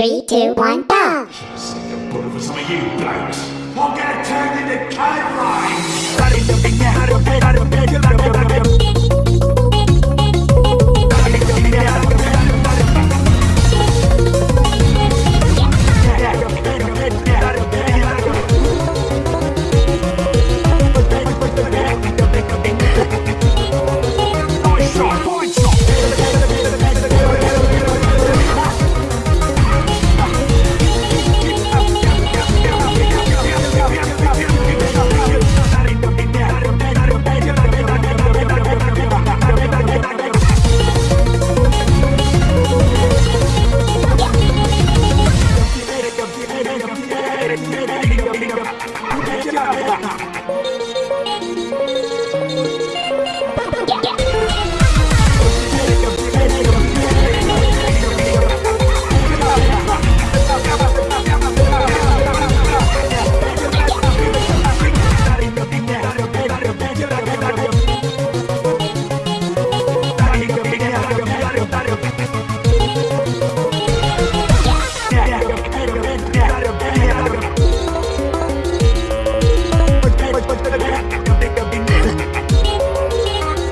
Three, two, one, go! Bullet for some of you blokes. I'm gonna turn into cave が